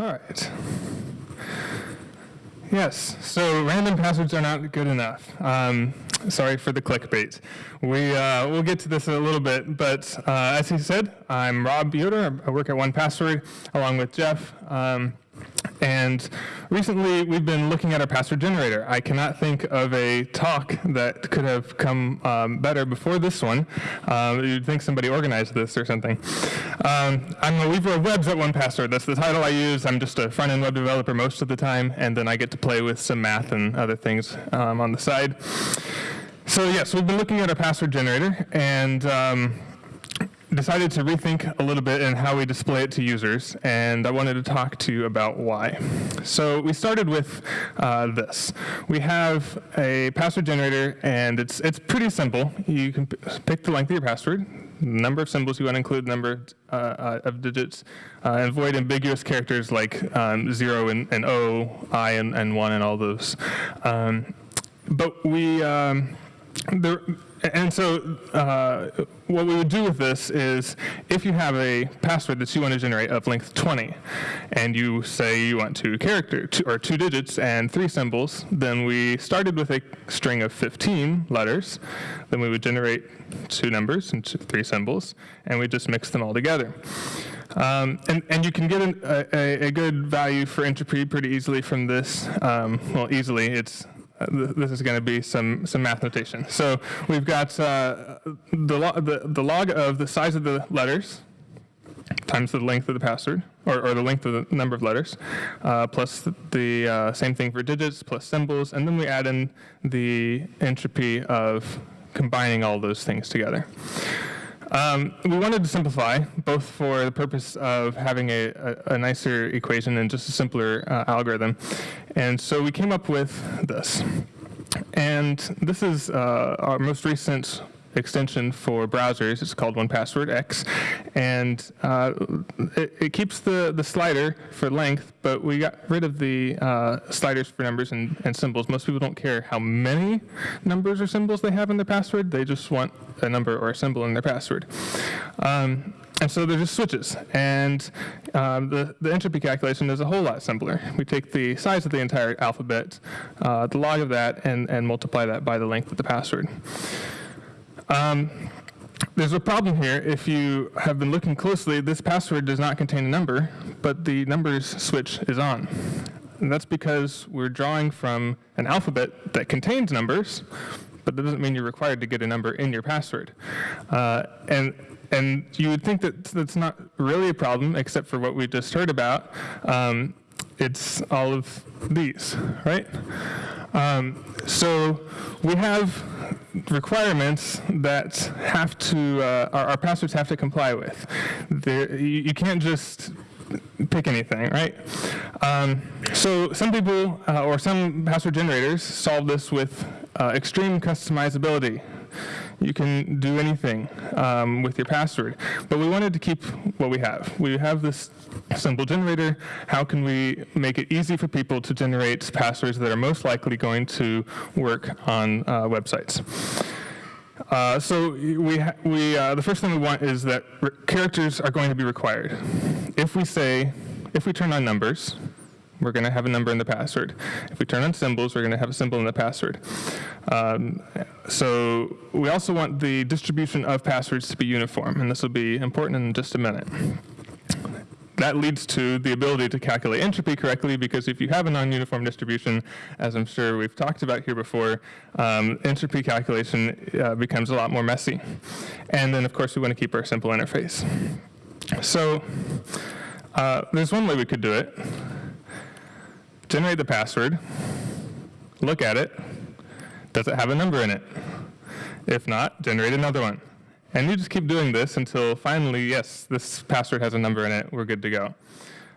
All right. Yes, so random passwords are not good enough. Um, sorry for the clickbait. We, uh, we'll get to this in a little bit, but uh, as he said, I'm Rob Yoder. I work at 1Password along with Jeff. Um, and recently, we've been looking at our password generator. I cannot think of a talk that could have come um, better before this one. Um, you'd think somebody organized this or something. Um, I'm a weaver of webs at 1Password. That's the title I use. I'm just a front-end web developer most of the time, and then I get to play with some math and other things um, on the side. So yes, we've been looking at our password generator, and um, decided to rethink a little bit in how we display it to users, and I wanted to talk to you about why. So we started with uh, this. We have a password generator, and it's, it's pretty simple. You can pick the length of your password, number of symbols you want to include, number uh, uh, of digits, uh, and avoid ambiguous characters like um, 0 and, and O, I and, and 1 and all those. Um, but we, um, there, and so uh, what we would do with this is if you have a password that you want to generate of length 20 and you say you want two character two, or two digits and three symbols, then we started with a string of 15 letters. Then we would generate two numbers and two, three symbols and we just mix them all together. Um, and, and you can get an, a, a, good value for entropy pretty easily from this. Um, well, easily, it's this is going to be some, some math notation. So we've got uh, the, lo the, the log of the size of the letters times the length of the password, or, or the length of the number of letters, uh, plus the uh, same thing for digits, plus symbols, and then we add in the entropy of combining all those things together. Um, we wanted to simplify, both for the purpose of having a, a, a nicer equation and just a simpler uh, algorithm. And so we came up with this. And this is uh, our most recent extension for browsers. It's called 1Password X, and uh, it, it, keeps the, the slider for length, but we got rid of the uh, sliders for numbers and, and symbols. Most people don't care how many numbers or symbols they have in their password. They just want a number or a symbol in their password. Um, and so they're just switches. And um, the, the entropy calculation is a whole lot simpler. We take the size of the entire alphabet, uh, the log of that, and, and multiply that by the length of the password. Um, there's a problem here. If you have been looking closely, this password does not contain a number, but the numbers switch is on. And that's because we're drawing from an alphabet that contains numbers, but that doesn't mean you're required to get a number in your password. Uh, and and you would think that that's not really a problem, except for what we just heard about. Um, it's all of these, right? Um, so we have requirements that have to, uh, our, our, passwords have to comply with. There, you, you, can't just pick anything, right? Um, so some people, uh, or some password generators, solve this with uh, extreme customizability. You can do anything um, with your password. But we wanted to keep what we have. We have this simple generator. How can we make it easy for people to generate passwords that are most likely going to work on uh, websites? Uh, so we, we, uh, the first thing we want is that characters are going to be required. If we say, if we turn on numbers, we're going to have a number in the password. If we turn on symbols, we're going to have a symbol in the password. Um, so we also want the distribution of passwords to be uniform, and this will be important in just a minute. That leads to the ability to calculate entropy correctly because if you have a non-uniform distribution, as I'm sure we've talked about here before, um, entropy calculation uh, becomes a lot more messy. And then of course we want to keep our simple interface. So uh, there's one way we could do it generate the password, look at it, does it have a number in it? If not, generate another one. And you just keep doing this until finally, yes, this password has a number in it, we're good to go.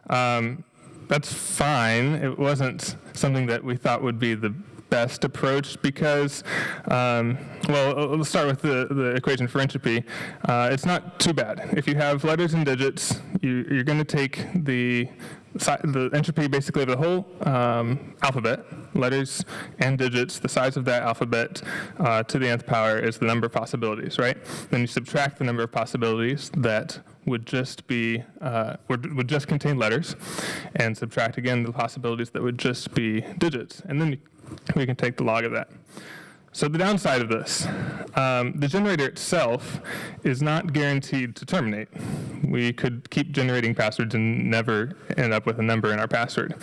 Um, that's fine. It wasn't something that we thought would be the best approach because, um, well, let's start with the, the equation for entropy. Uh, it's not too bad. If you have letters and digits, you, you're going to take the the entropy basically of the whole um, alphabet, letters and digits, the size of that alphabet uh, to the nth power is the number of possibilities, right? Then you subtract the number of possibilities that would just be uh, would, would just contain letters, and subtract again the possibilities that would just be digits, and then we can take the log of that. So the downside of this, um, the generator itself is not guaranteed to terminate. We could keep generating passwords and never end up with a number in our password.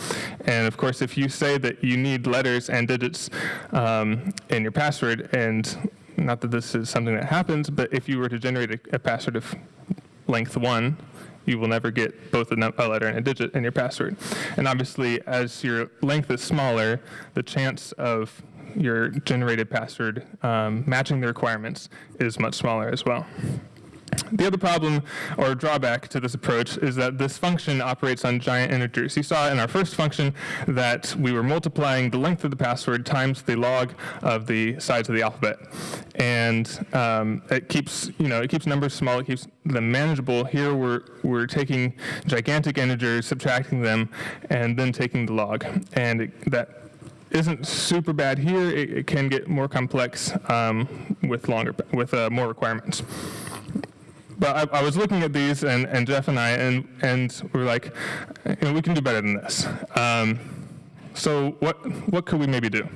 And of course, if you say that you need letters and digits um, in your password, and not that this is something that happens, but if you were to generate a, a password of length one, you will never get both a, a, letter and a digit in your password. And obviously, as your length is smaller, the chance of your generated password um, matching the requirements is much smaller as well. The other problem or drawback to this approach is that this function operates on giant integers. You saw in our first function that we were multiplying the length of the password times the log of the size of the alphabet. And um, it keeps, you know, it keeps numbers small, it keeps them manageable. Here we're, we're taking gigantic integers, subtracting them, and then taking the log. And it, that isn't super bad here. It, it can get more complex um, with longer, with uh, more requirements. But I, I, was looking at these, and, and Jeff and I, and, and we were like, you know, we can do better than this. Um, so what, what could we maybe do?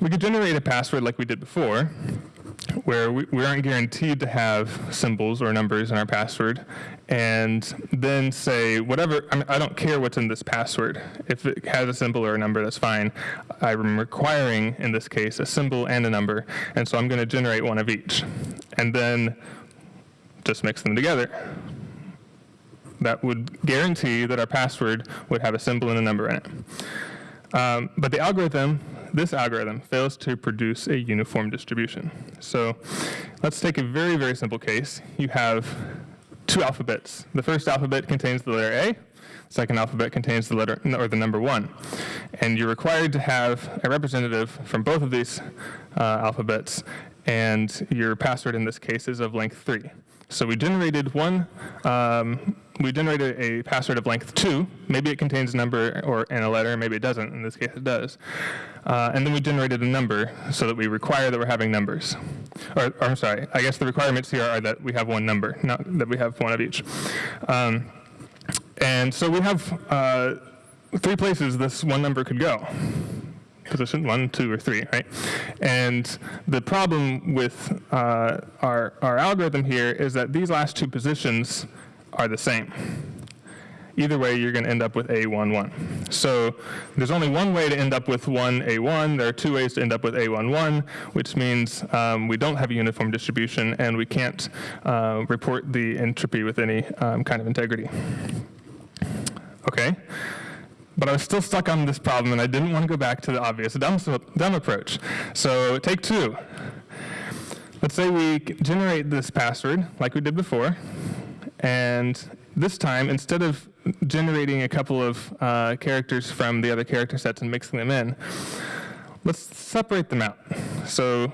We could generate a password like we did before, where we, we aren't guaranteed to have symbols or numbers in our password, and then say whatever, I, mean, I don't care what's in this password. If it has a symbol or a number, that's fine. I'm requiring, in this case, a symbol and a number, and so I'm going to generate one of each. And then just mix them together. That would guarantee that our password would have a symbol and a number in it. Um, but the algorithm this algorithm fails to produce a uniform distribution. So let's take a very, very simple case. You have two alphabets. The first alphabet contains the letter A, the second alphabet contains the letter or the number one. And you're required to have a representative from both of these uh, alphabets, and your password in this case is of length three. So we generated one, um, we generated a password of length two. Maybe it contains a number or and a letter, maybe it doesn't. In this case, it does. Uh, and then we generated a number so that we require that we're having numbers. Or, or, I'm sorry, I guess the requirements here are that we have one number, not that we have one of each. Um, and so we have uh, three places this one number could go position, one, two, or three, right? And the problem with uh, our, our algorithm here is that these last two positions are the same. Either way, you're going to end up with A11. So there's only one way to end up with 1A1. There are two ways to end up with A11, which means um, we don't have a uniform distribution and we can't uh, report the entropy with any um, kind of integrity. Okay but I was still stuck on this problem and I didn't want to go back to the obvious dumb, dumb approach. So take two. Let's say we generate this password like we did before, and this time, instead of generating a couple of uh, characters from the other character sets and mixing them in, let's separate them out. So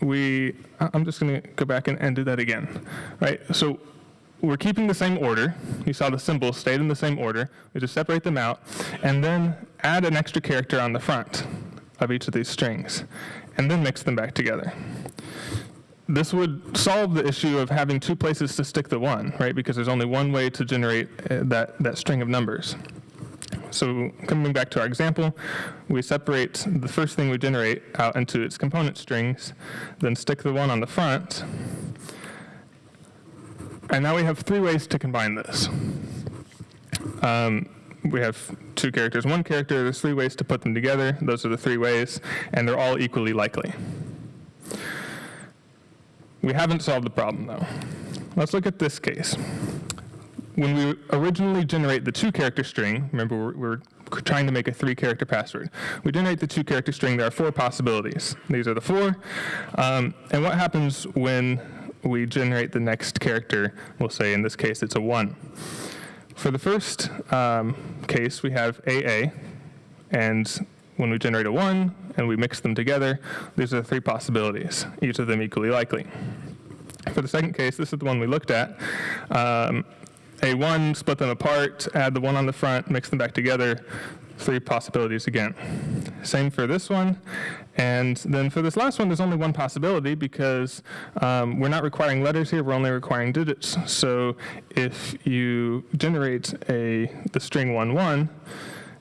we, I'm just going to go back and, and do that again, right? So we're keeping the same order. You saw the symbols stayed in the same order. We just separate them out and then add an extra character on the front of each of these strings and then mix them back together. This would solve the issue of having two places to stick the one, right? Because there's only one way to generate uh, that, that string of numbers. So coming back to our example, we separate the first thing we generate out into its component strings, then stick the one on the front, and now we have three ways to combine this. Um, we have two characters, one character, there's three ways to put them together. Those are the three ways, and they're all equally likely. We haven't solved the problem though. Let's look at this case. When we originally generate the two character string, remember we're, we're trying to make a three character password. We generate the two character string, there are four possibilities. These are the four. Um, and what happens when we generate the next character, we'll say in this case it's a 1. For the first um, case, we have AA, and when we generate a 1 and we mix them together, these are the three possibilities, each of them equally likely. For the second case, this is the one we looked at. Um, A1, split them apart, add the one on the front, mix them back together, three possibilities again. same for this one. And then for this last one, there's only one possibility because um, we're not requiring letters here, we're only requiring digits. So if you generate a the string 1, 1,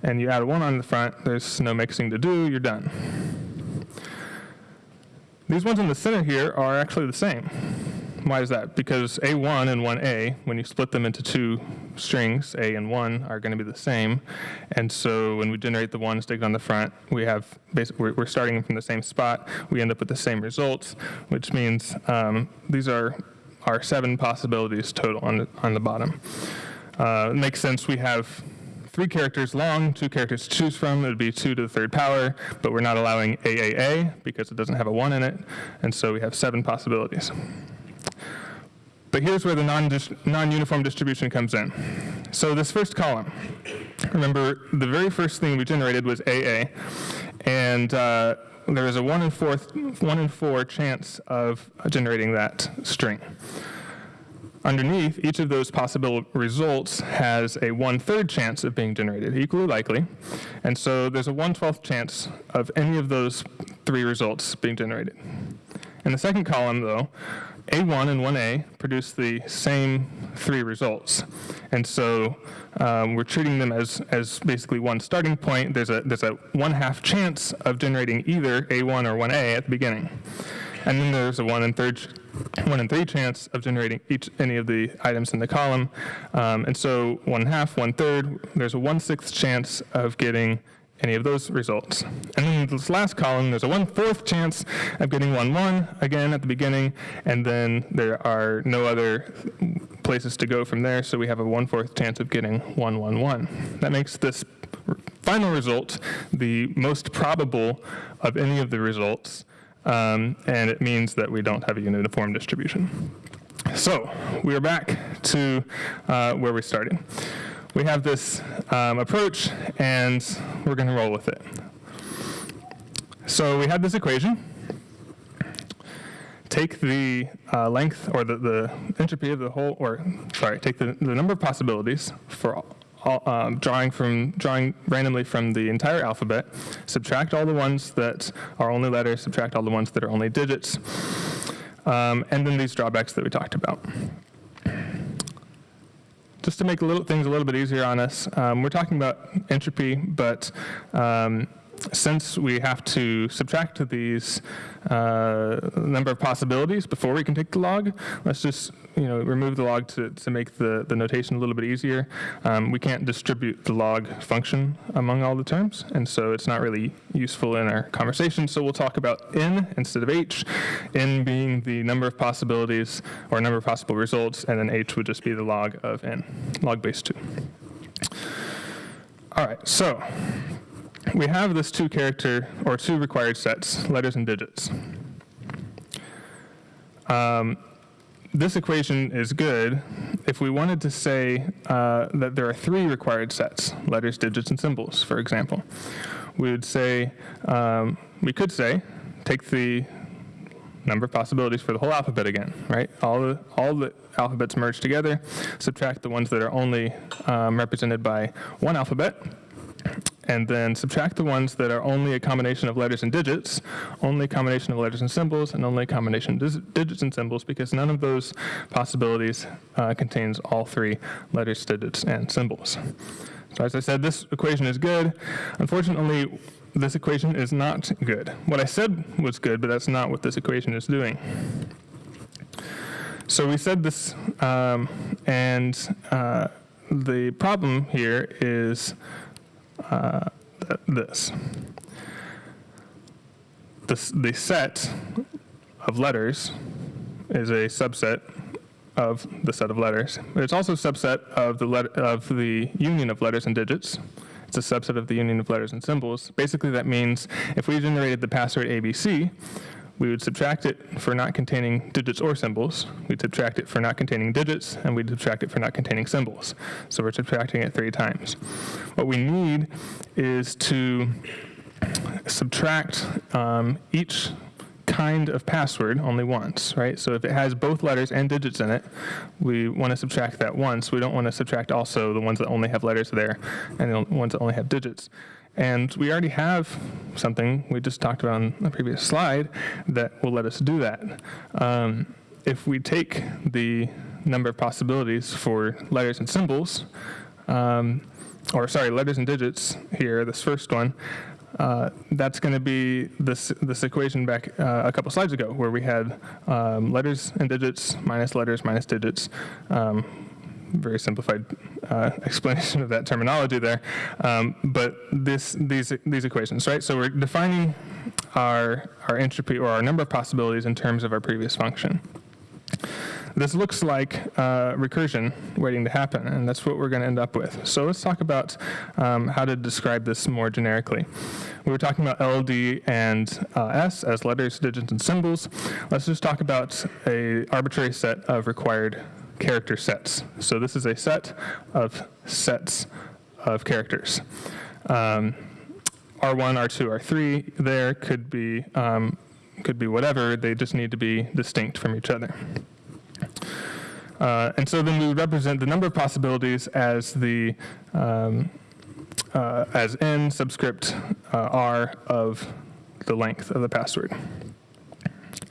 and you add 1 on the front, there's no mixing to do, you're done. These ones in the center here are actually the same. Why is that? Because A1 and 1A, when you split them into two strings, A and 1 are going to be the same. And so when we generate the 1 stick on the front, we have basically, we're starting from the same spot. We end up with the same results, which means um, these are our seven possibilities total on the, on the bottom. Uh, it makes sense we have three characters long, two characters to choose from. It would be two to the third power, but we're not allowing AAA because it doesn't have a one in it. And so we have seven possibilities. But here's where the non-uniform distribution comes in. So this first column, remember the very first thing we generated was AA, and uh, there is a one in, fourth, one in four chance of generating that string. Underneath, each of those possible results has a one-third chance of being generated, equally likely. And so there's a 1/12th chance of any of those three results being generated. In the second column, though, A1 and 1A produce the same three results. And so um, we're treating them as, as basically one starting point. There's a, there's a one-half chance of generating either A1 or 1A at the beginning. And then there's a one in third one in three chance of generating each any of the items in the column. Um, and so one half, one third, there's a one sixth chance of getting any of those results. And then this last column, there's a one-fourth chance of getting 1-1 again at the beginning, and then there are no other places to go from there, so we have a one-fourth chance of getting 1-1-1. That makes this final result the most probable of any of the results, um, and it means that we don't have a uniform distribution. So we are back to uh, where we started. We have this um, approach, and we're going to roll with it. So we have this equation. Take the uh, length or the, the entropy of the whole, or sorry, take the, the number of possibilities for all, um, drawing from drawing randomly from the entire alphabet, subtract all the ones that are only letters, subtract all the ones that are only digits, um, and then these drawbacks that we talked about. Just to make little, things a little bit easier on us, um, we're talking about entropy, but um, since we have to subtract these uh, number of possibilities before we can take the log, let's just you know remove the log to, to make the, the notation a little bit easier. Um, we can't distribute the log function among all the terms, and so it's not really useful in our conversation. So we'll talk about n instead of h, n being the number of possibilities or number of possible results, and then h would just be the log of n, log base 2. All right, so we have this two character or two required sets, letters and digits. Um, this equation is good if we wanted to say uh, that there are three required sets, letters, digits, and symbols, for example. We would say, um, we could say, take the number of possibilities for the whole alphabet again, right? All the, all the alphabets merged together, subtract the ones that are only um, represented by one alphabet, and then subtract the ones that are only a combination of letters and digits, only a combination of letters and symbols, and only a combination of digits and symbols, because none of those possibilities uh, contains all three letters, digits, and symbols. So as I said, this equation is good. Unfortunately, this equation is not good. What I said was good, but that's not what this equation is doing. So we said this, um, and uh, the problem here is uh, this. this. The set of letters is a subset of the set of letters. It's also a subset of the, of the union of letters and digits. It's a subset of the union of letters and symbols. Basically, that means if we generated the password ABC, we would subtract it for not containing digits or symbols. We'd subtract it for not containing digits, and we'd subtract it for not containing symbols. So we're subtracting it three times. What we need is to subtract um, each kind of password only once, right? So if it has both letters and digits in it, we want to subtract that once. We don't want to subtract also the ones that only have letters there and the ones that only have digits. And we already have something we just talked about on the previous slide that will let us do that. Um, if we take the number of possibilities for letters and symbols, um, or sorry, letters and digits here, this first one, uh, that's going to be this this equation back uh, a couple slides ago, where we had um, letters and digits minus letters minus digits. Um, very simplified uh, explanation of that terminology there, um, but this these these equations, right? So we're defining our our entropy or our number of possibilities in terms of our previous function. This looks like uh, recursion waiting to happen, and that's what we're going to end up with. So let's talk about um, how to describe this more generically. We were talking about LD and uh, S as letters, digits, and symbols. Let's just talk about a arbitrary set of required character sets. So this is a set of sets of characters. Um, R1, R2, R3 there could be um, could be whatever. They just need to be distinct from each other. Uh, and so then we represent the number of possibilities as the um, uh, as n subscript uh, r of the length of the password.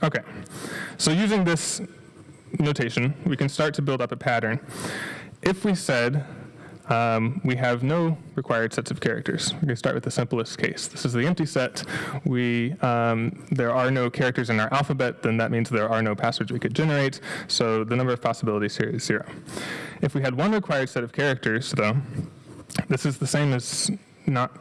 Okay, so using this notation, we can start to build up a pattern. If we said um, we have no required sets of characters. Going to start with the simplest case. This is the empty set. We, um, there are no characters in our alphabet, then that means there are no passwords we could generate, so the number of possibilities here is zero. If we had one required set of characters, though, this is the same as not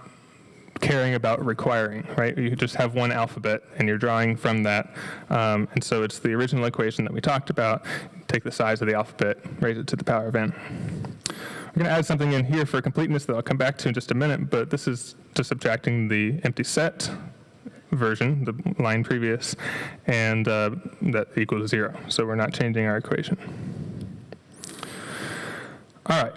caring about requiring, right? You just have one alphabet and you're drawing from that. Um, and so it's the original equation that we talked about. Take the size of the alphabet, raise it to the power of n. I'm going to add something in here for completeness that I'll come back to in just a minute, but this is just subtracting the empty set version, the line previous, and uh, that equals zero. So we're not changing our equation. All right.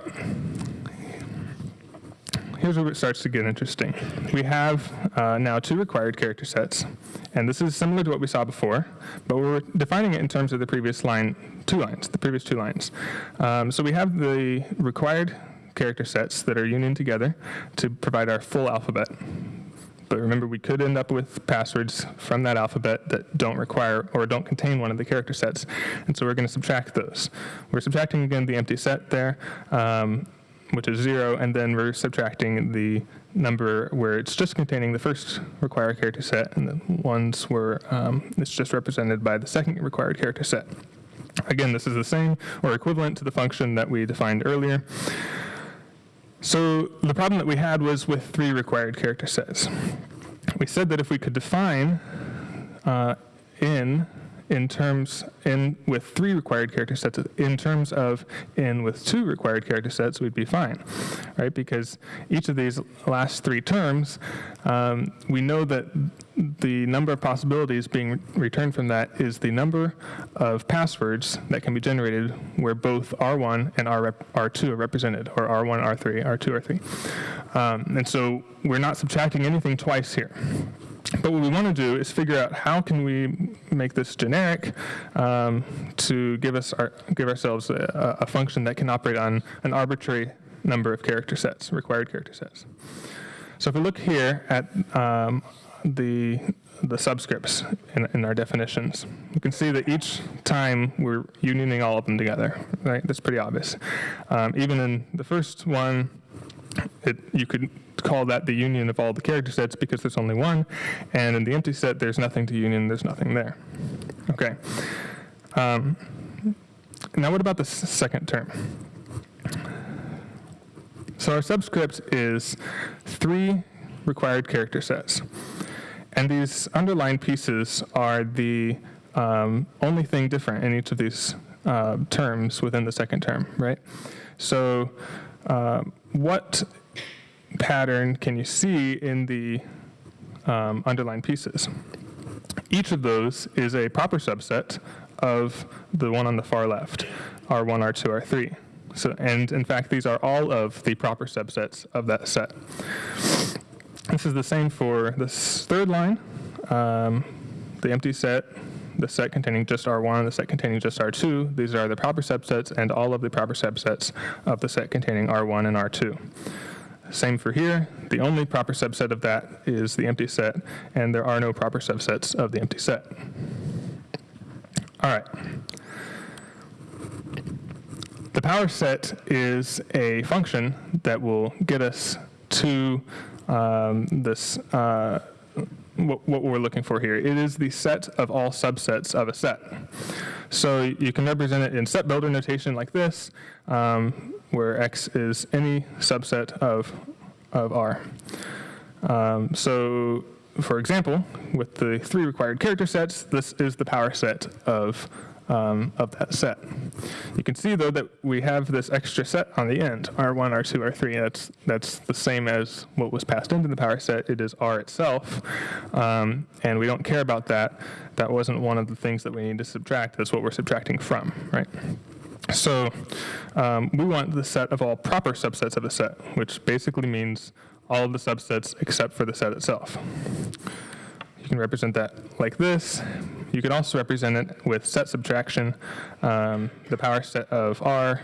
Here's where it starts to get interesting. We have uh, now two required character sets, and this is similar to what we saw before, but we're defining it in terms of the previous line, two lines, the previous two lines. Um, so we have the required character sets that are union together to provide our full alphabet. But remember, we could end up with passwords from that alphabet that don't require or don't contain one of the character sets. And so we're going to subtract those. We're subtracting, again, the empty set there. Um, which is zero, and then we're subtracting the number where it's just containing the first required character set, and the ones where um, it's just represented by the second required character set. Again, this is the same or equivalent to the function that we defined earlier. So the problem that we had was with three required character sets. We said that if we could define uh, in in terms in with three required character sets in terms of in with two required character sets we'd be fine right because each of these last three terms um, we know that the number of possibilities being returned from that is the number of passwords that can be generated where both R1 and R R2 are represented, or R1, R3, R2, R3. Um, and so we're not subtracting anything twice here. But what we want to do is figure out how can we make this generic um, to give us our, give ourselves a, a, function that can operate on an arbitrary number of character sets, required character sets. So if we look here at um, the the subscripts in, in, our definitions. You can see that each time we're unioning all of them together, right? That's pretty obvious. Um, even in the first one, it, you could call that the union of all the character sets because there's only one, and in the empty set, there's nothing to union, there's nothing there. Okay. Um, now what about the second term? So our subscript is three required character sets. And these underlined pieces are the um, only thing different in each of these uh, terms within the second term, right? So uh, what pattern can you see in the um, underlined pieces? Each of those is a proper subset of the one on the far left, R1, R2, R3. So, and in fact, these are all of the proper subsets of that set. This is the same for this third line, um, the empty set, the set containing just R1, the set containing just R2. These are the proper subsets and all of the proper subsets of the set containing R1 and R2. Same for here. The only proper subset of that is the empty set, and there are no proper subsets of the empty set. All right. The power set is a function that will get us to um, this, uh, what, we're looking for here. It is the set of all subsets of a set. So you can represent it in set builder notation like this, um, where X is any subset of, of R. Um, so for example, with the three required character sets, this is the power set of, um, of that set. You can see though that we have this extra set on the end, R1, R2, R3. That's, that's the same as what was passed into the power set. It is R itself, um, and we don't care about that. That wasn't one of the things that we need to subtract. That's what we're subtracting from, right? So um, we want the set of all proper subsets of a set, which basically means all of the subsets except for the set itself. You can represent that like this. You can also represent it with set subtraction, um, the power set of R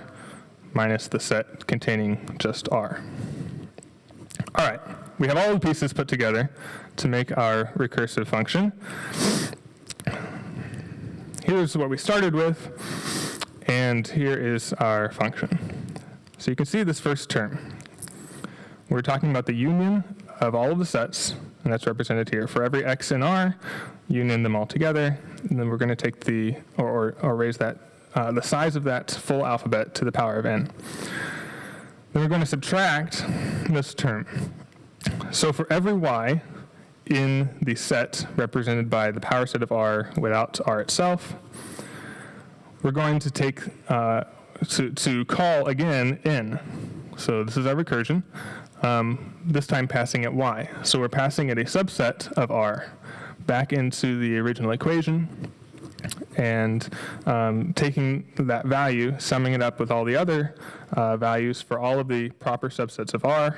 minus the set containing just R. All right, we have all the pieces put together to make our recursive function. Here's what we started with, and here is our function. So you can see this first term. We're talking about the union of all of the sets, and that's represented here. For every x in R, union them all together, and then we're going to take the, or, or, or raise that, uh, the size of that full alphabet to the power of n. Then we're going to subtract this term. So for every y in the set represented by the power set of R without R itself, we're going to take, uh, to, to call again n. So this is our recursion um, this time passing it y. So we're passing it a subset of r back into the original equation and um, taking that value, summing it up with all the other uh, values for all of the proper subsets of R,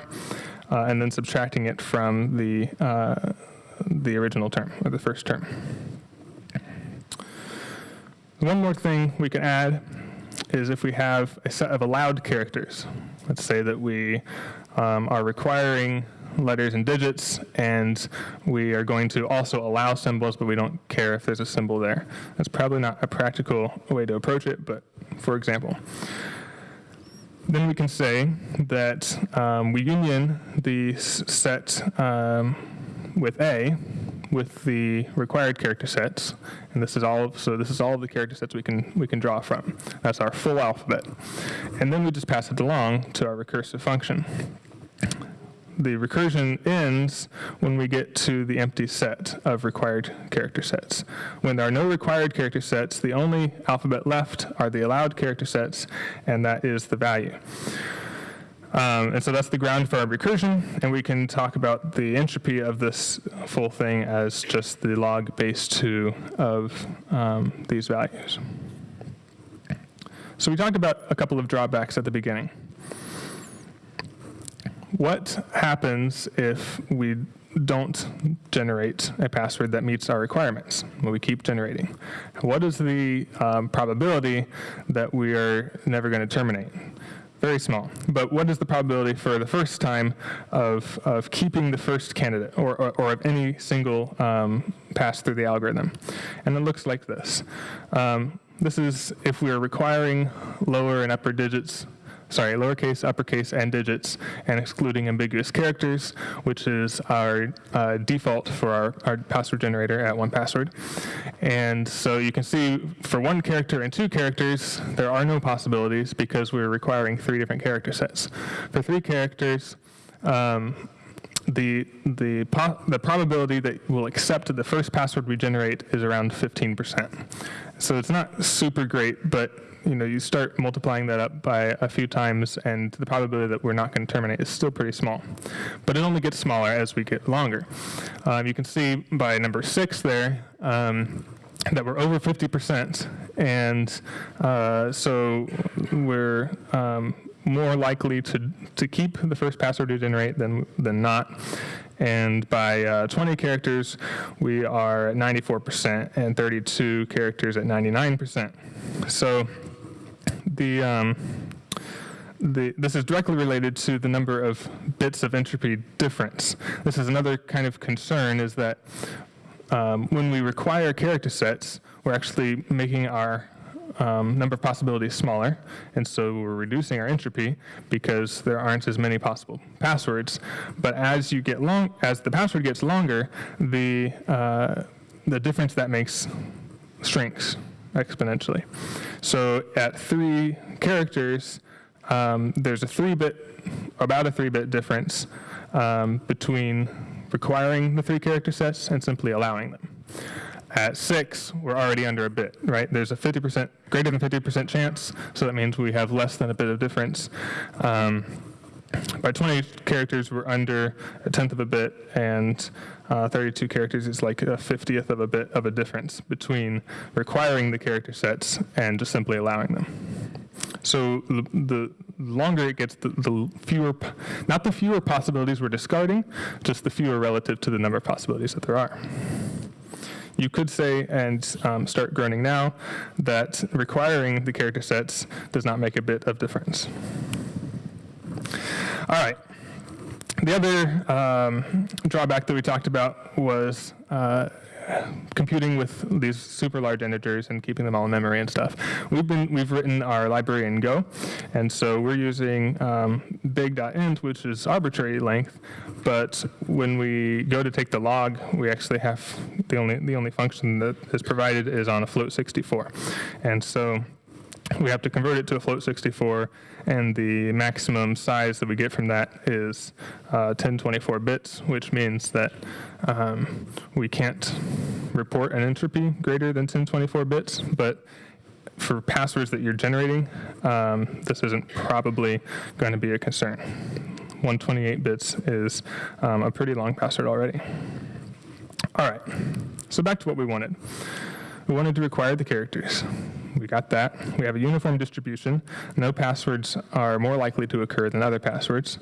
uh, and then subtracting it from the, uh, the original term, or the first term. One more thing we can add is if we have a set of allowed characters. Let's say that we um, are requiring letters and digits, and we are going to also allow symbols, but we don't care if there's a symbol there. That's probably not a practical way to approach it, but for example. Then we can say that um, we union the set um, with A with the required character sets, and this is all. Of, so this is all of the character sets we can we can draw from. That's our full alphabet, and then we just pass it along to our recursive function the recursion ends when we get to the empty set of required character sets. When there are no required character sets, the only alphabet left are the allowed character sets, and that is the value. Um, and so that's the ground for our recursion, and we can talk about the entropy of this full thing as just the log base 2 of um, these values. So we talked about a couple of drawbacks at the beginning. What happens if we don't generate a password that meets our requirements? Well, we keep generating. What is the um, probability that we are never going to terminate? Very small. But what is the probability for the first time of, of keeping the first candidate or, or, or of any single um, pass through the algorithm? And it looks like this. Um, this is if we are requiring lower and upper digits sorry, lowercase, uppercase, and digits, and excluding ambiguous characters, which is our uh, default for our, our password generator at 1Password. And so you can see for one character and two characters, there are no possibilities because we're requiring three different character sets. For three characters, um, the the the probability that we'll accept the first password we generate is around 15%. So it's not super great, but you know, you start multiplying that up by a few times and the probability that we're not going to terminate is still pretty small. But it only gets smaller as we get longer. Um, you can see by number six there, um, that we're over 50%, and uh, so we're um, more likely to, to keep the first password we generate than, than not. And by uh, 20 characters, we are at 94%, and 32 characters at 99%. So the um, the, this is directly related to the number of bits of entropy difference. This is another kind of concern is that um, when we require character sets, we're actually making our um, number of possibilities smaller, and so we're reducing our entropy because there aren't as many possible passwords. But as you get long, as the password gets longer, the uh, the difference that makes shrinks exponentially. So at three characters, um, there's a three-bit, about a three-bit difference um, between requiring the three character sets and simply allowing them. At six, we're already under a bit, right? There's a 50%, greater than 50% chance, so that means we have less than a bit of difference. Um, by 20 characters, we're under a tenth of a bit, and uh, 32 characters is like a 50th of a bit of a difference between requiring the character sets and just simply allowing them. So the, the longer it gets, the, the, fewer, not the fewer possibilities we're discarding, just the fewer relative to the number of possibilities that there are. You could say, and um, start groaning now, that requiring the character sets does not make a bit of difference. All right. The other um, drawback that we talked about was uh, computing with these super large integers and keeping them all in memory and stuff. We've been we've written our library in Go, and so we're using um, big.int, which is arbitrary length. But when we go to take the log, we actually have the only the only function that is provided is on a float 64, and so we have to convert it to a float 64 and the maximum size that we get from that is uh, 1024 bits, which means that um, we can't report an entropy greater than 1024 bits, but for passwords that you're generating, um, this isn't probably going to be a concern. 128 bits is um, a pretty long password already. All right, so back to what we wanted. We wanted to require the characters. We got that. We have a uniform distribution. No passwords are more likely to occur than other passwords.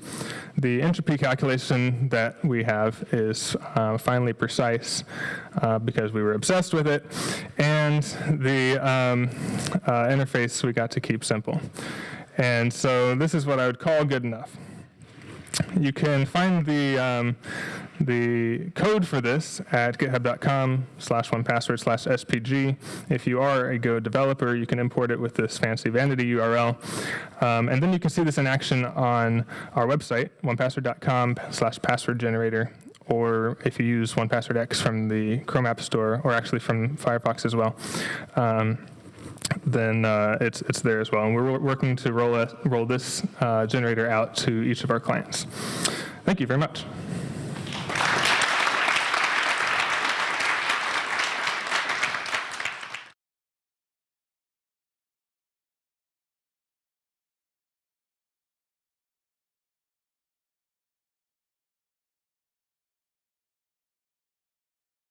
The entropy calculation that we have is uh, finally precise uh, because we were obsessed with it. And the um, uh, interface we got to keep simple. And so this is what I would call good enough. You can find the, um, the code for this at github.com slash one password slash SPG. If you are a Go developer, you can import it with this fancy vanity URL. Um, and then you can see this in action on our website, onepassword.com slash password generator or if you use 1Password X from the Chrome App Store, or actually from Firefox as well. Um, then uh, it's, it's there as well. And we're working to roll, a, roll this uh, generator out to each of our clients. Thank you very much.